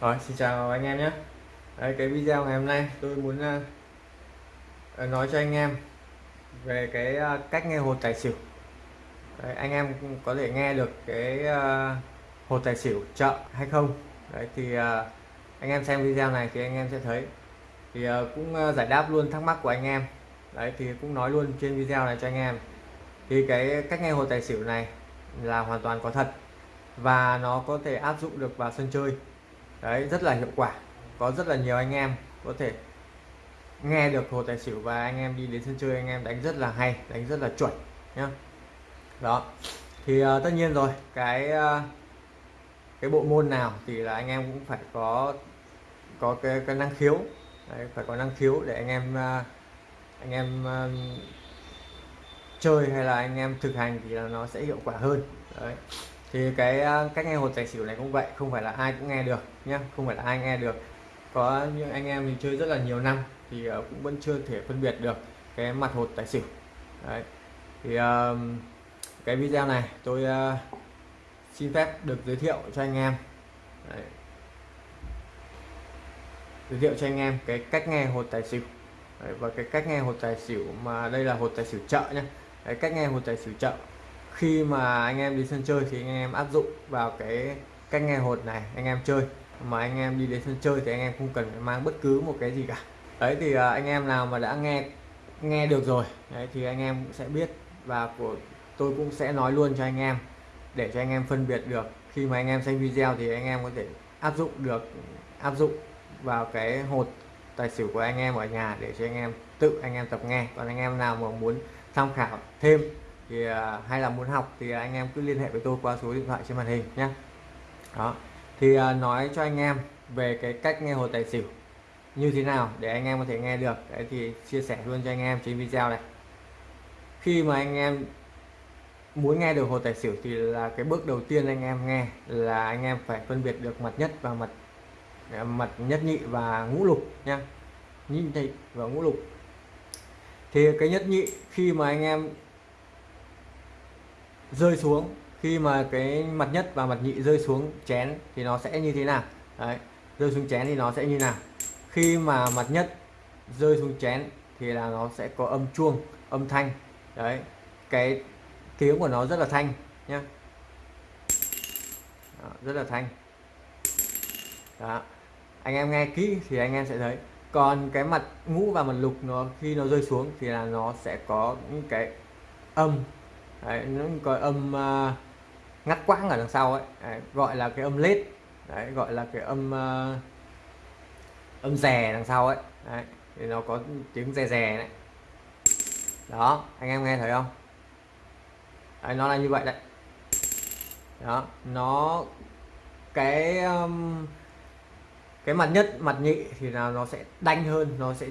Rồi, xin chào anh em nhé. Đấy, cái video ngày hôm nay tôi muốn uh, nói cho anh em về cái uh, cách nghe hột tài xỉu. Đấy, anh em có thể nghe được cái uh, hột tài xỉu chợ hay không. Đấy, thì uh, anh em xem video này thì anh em sẽ thấy. Thì uh, cũng uh, giải đáp luôn thắc mắc của anh em. Đấy thì cũng nói luôn trên video này cho anh em. Thì cái cách nghe hột tài xỉu này là hoàn toàn có thật và nó có thể áp dụng được vào sân chơi đấy rất là hiệu quả. Có rất là nhiều anh em có thể nghe được hồ tài xỉu và anh em đi đến sân chơi anh em đánh rất là hay đánh rất là chuẩn nhá. Đó. Thì uh, tất nhiên rồi cái uh, cái bộ môn nào thì là anh em cũng phải có có cái, cái năng khiếu. Đấy, phải có năng khiếu để anh em uh, anh em uh, chơi hay là anh em thực hành thì là nó sẽ hiệu quả hơn. Đấy thì cái à, cách nghe hột tài xỉu này cũng vậy không phải là ai cũng nghe được nhé không phải là ai nghe được. Có những anh em mình chơi rất là nhiều năm thì à, cũng vẫn chưa thể phân biệt được cái mặt hột tài xỉu. Đấy. Thì uh, cái video này tôi uh, xin phép được giới thiệu cho anh em. Đấy. giới thiệu cho anh em cái cách nghe hột tài xỉu. Đấy, và cái cách nghe hột tài xỉu mà đây là hột tài xỉu chợ nhé cái cách nghe hột tài xỉu chợ khi mà anh em đi sân chơi thì anh em áp dụng vào cái cách nghe hột này anh em chơi mà anh em đi đến sân chơi thì anh em không cần phải mang bất cứ một cái gì cả đấy thì anh em nào mà đã nghe nghe được rồi đấy thì anh em cũng sẽ biết và của tôi cũng sẽ nói luôn cho anh em để cho anh em phân biệt được khi mà anh em xem video thì anh em có thể áp dụng được áp dụng vào cái hột tài xỉu của anh em ở nhà để cho anh em tự anh em tập nghe còn anh em nào mà muốn tham khảo thêm thì à, hay là muốn học thì anh em cứ liên hệ với tôi qua số điện thoại trên màn hình nhé đó. Thì à, nói cho anh em về cái cách nghe hồ tài xỉu như thế nào để anh em có thể nghe được. Đấy thì chia sẻ luôn cho anh em trên video này. Khi mà anh em muốn nghe được hồ tài xỉu thì là cái bước đầu tiên anh em nghe là anh em phải phân biệt được mặt nhất và mặt à, mặt nhất nhị và ngũ lục nha nhị và ngũ lục. Thì cái nhất nhị khi mà anh em rơi xuống. Khi mà cái mặt nhất và mặt nhị rơi xuống chén thì nó sẽ như thế nào? Đấy rơi xuống chén thì nó sẽ như nào? Khi mà mặt nhất rơi xuống chén thì là nó sẽ có âm chuông âm thanh. Đấy cái tiếng của nó rất là thanh nhá. Đó, rất là thanh. Đó. anh em nghe kỹ thì anh em sẽ thấy. Còn cái mặt ngũ và mặt lục nó khi nó rơi xuống thì là nó sẽ có những cái âm đấy, nó có âm uh, ngắt quãng ở đằng sau ấy. Đấy, gọi là cái âm lết. Đấy, gọi là cái âm uh, âm rè đằng sau ấy. Đấy, thì nó có tiếng rè rè đấy đó anh em nghe thấy không? Đấy, nó là như vậy đấy. Đó nó cái um, cái mặt nhất mặt nhị thì là nó sẽ đanh hơn nó sẽ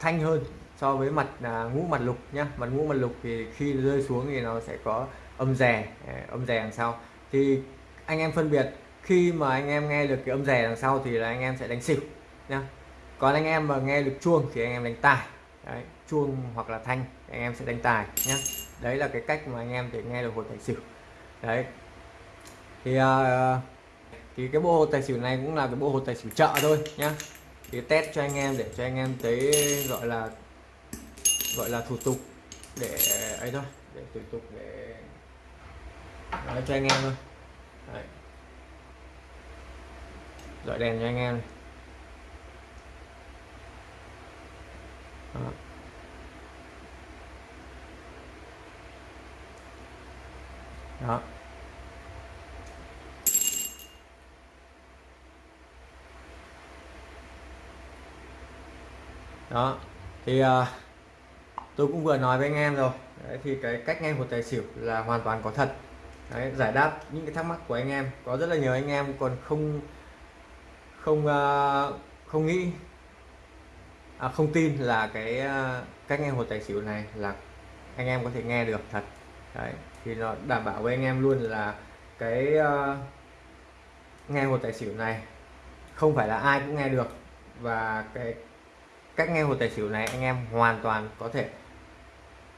thanh hơn so với mặt à, ngũ mặt lục nhá. Mặt ngũ mặt lục thì khi rơi xuống thì nó sẽ có âm rè à, âm rè đằng sau. Thì anh em phân biệt khi mà anh em nghe được cái âm rè đằng sau thì là anh em sẽ đánh xỉu nhá. Còn anh em mà nghe được chuông thì anh em đánh tài. Đấy, chuông hoặc là thanh anh em sẽ đánh tài nhá. Đấy là cái cách mà anh em để nghe được hột tài xỉu. Đấy. Thì uh, thì cái bộ hột tài xỉu này cũng là cái bộ hột tài xỉu chợ thôi nhá. Thì test cho anh em để cho anh em thấy gọi là gọi là thủ tục để ấy thôi để thủ tục để nói cho anh em thôi Đấy. dọi đèn cho anh em này. Đó. Đó. Đó. Thì uh, tôi cũng vừa nói với anh em rồi. Đấy, thì cái cách nghe hột tài xỉu là hoàn toàn có thật. Đấy, giải đáp những cái thắc mắc của anh em. Có rất là nhiều anh em còn không không uh, không nghĩ à, không tin là cái uh, cách nghe hột tài xỉu này là anh em có thể nghe được thật. Đấy thì nó đảm bảo với anh em luôn là cái uh, nghe hột tài xỉu này không phải là ai cũng nghe được. Và cái cách nghe hột tài xỉu này anh em hoàn toàn có thể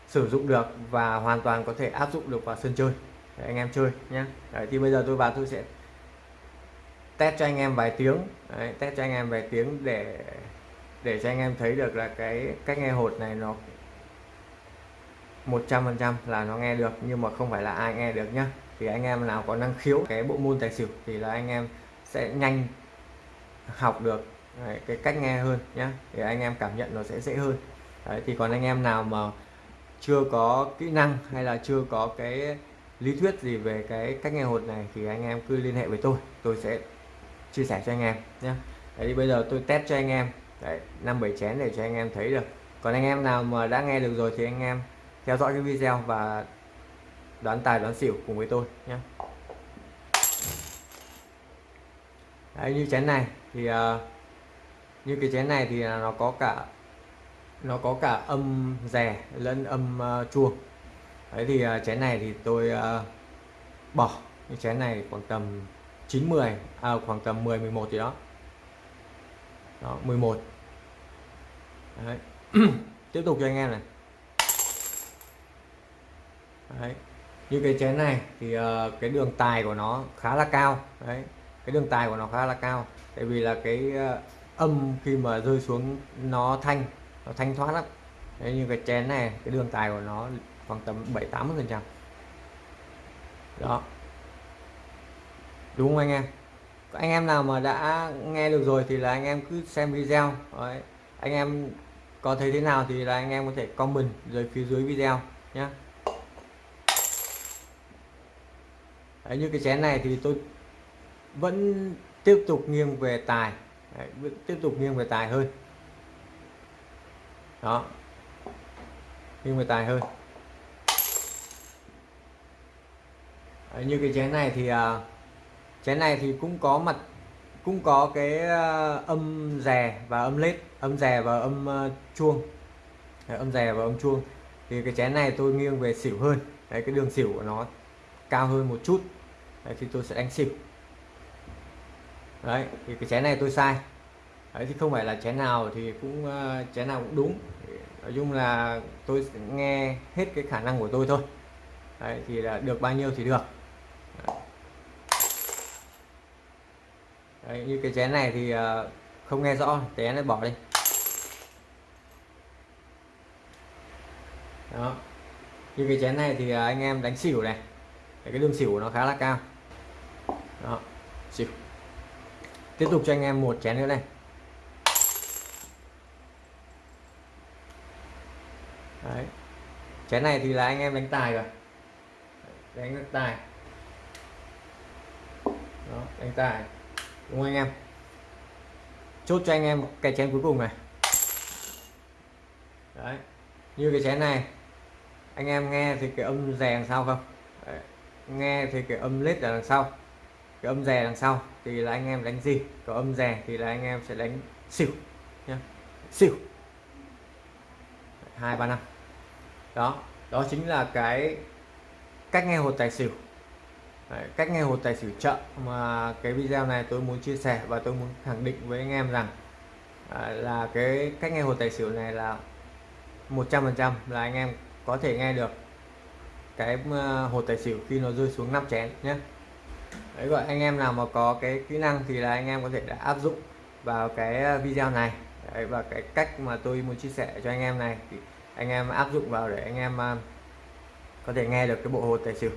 sử dụng được và hoàn toàn có thể áp dụng được vào sân chơi. Để anh em chơi nhé Đấy, thì bây giờ tôi vào tôi sẽ test cho anh em vài tiếng. Đấy, test cho anh em vài tiếng để để cho anh em thấy được là cái cách nghe hột này nó 100% là nó nghe được nhưng mà không phải là ai nghe được nhá. Thì anh em nào có năng khiếu cái bộ môn tài xỉu thì là anh em sẽ nhanh học được đấy, cái cách nghe hơn nhá. Thì anh em cảm nhận nó sẽ dễ hơn. Đấy, thì còn anh em nào mà chưa có kỹ năng hay là chưa có cái lý thuyết gì về cái cách nghe hột này thì anh em cứ liên hệ với tôi tôi sẽ chia sẻ cho anh em nhé. Đấy bây giờ tôi test cho anh em. Đấy năm bảy chén để cho anh em thấy được. Còn anh em nào mà đã nghe được rồi thì anh em theo dõi cái video và đoán tài đoán xỉu cùng với tôi nhé. Đấy như chén này thì uh, như cái chén này thì nó có cả nó có cả âm rè lẫn âm uh, chuông. Đấy thì uh, chén này thì tôi uh, bỏ. Cái chén này khoảng tầm 9 10 à, khoảng tầm 10 11 gì đó. Đó 11 đấy. tiếp tục cho anh em này. Đấy. như cái chén này thì uh, cái đường tài của nó khá là cao. Đấy. Cái đường tài của nó khá là cao. Tại vì là cái uh, âm khi mà rơi xuống nó thanh nó thanh thoát lắm. Đấy, như cái chén này cái đường tài của nó khoảng tầm 7 80 phần trăm. Đó. Đúng không anh em? Anh em nào mà đã nghe được rồi thì là anh em cứ xem video. Đấy. anh em có thấy thế nào thì là anh em có thể comment dưới phía dưới video nhé Đấy, như cái chén này thì tôi vẫn tiếp tục nghiêng về tài. Đấy, tiếp tục nghiêng về tài hơn đó. Nghiêng về tài hơn. Đấy, như cái chén này thì uh, chén này thì cũng có mặt cũng có cái uh, âm rè và âm lết âm rè và âm uh, chuông. Đấy, âm rè và âm chuông. Thì cái chén này tôi nghiêng về xỉu hơn. Đấy, cái đường xỉu của nó cao hơn một chút. Đấy, thì tôi sẽ đánh xỉu. Đấy, thì cái chén này tôi sai. Đấy, thì không phải là chén nào thì cũng uh, chén nào cũng đúng. Nói chung là tôi nghe hết cái khả năng của tôi thôi. Đấy, thì là được bao nhiêu thì được. Đấy, như cái chén này thì uh, không nghe rõ chén này bỏ đi. Đó. Như cái chén này thì uh, anh em đánh xỉu này. Đấy, cái đường xỉu nó khá là cao. Đó xỉu. Tiếp tục cho anh em một chén nữa này Đấy chén này thì là anh em đánh tài rồi. Đánh tài. Đó, đánh tài. Đúng không anh em? Chốt cho anh em cái chén cuối cùng này. Đấy, như cái chén này, anh em nghe thì cái âm rè đằng sau không? Đấy. nghe thì cái âm lết ở đằng sau. Cái âm rè đằng sau thì là anh em đánh gì? Có âm rè thì là anh em sẽ đánh xỉu nhá. Xỉu. Hai ba năm đó đó chính là cái cách nghe hột tài xỉu. Đấy, cách nghe hột tài xỉu chậm mà cái video này tôi muốn chia sẻ và tôi muốn khẳng định với anh em rằng à, là cái cách nghe hột tài xỉu này là 100% là anh em có thể nghe được cái à, hột tài xỉu khi nó rơi xuống 5 chén nhé. Đấy gọi anh em nào mà có cái kỹ năng thì là anh em có thể đã áp dụng vào cái à, video này. Đấy, và cái cách mà tôi muốn chia sẻ cho anh em này thì anh em áp dụng vào để anh em à, có thể nghe được cái bộ hột tài xỉu.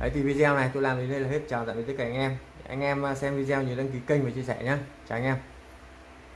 Đấy, thì video này tôi làm đến đây là hết. Chào tạm biệt tất cả anh em. Anh em à, xem video nhớ đăng ký kênh và chia sẻ nhé chào anh em.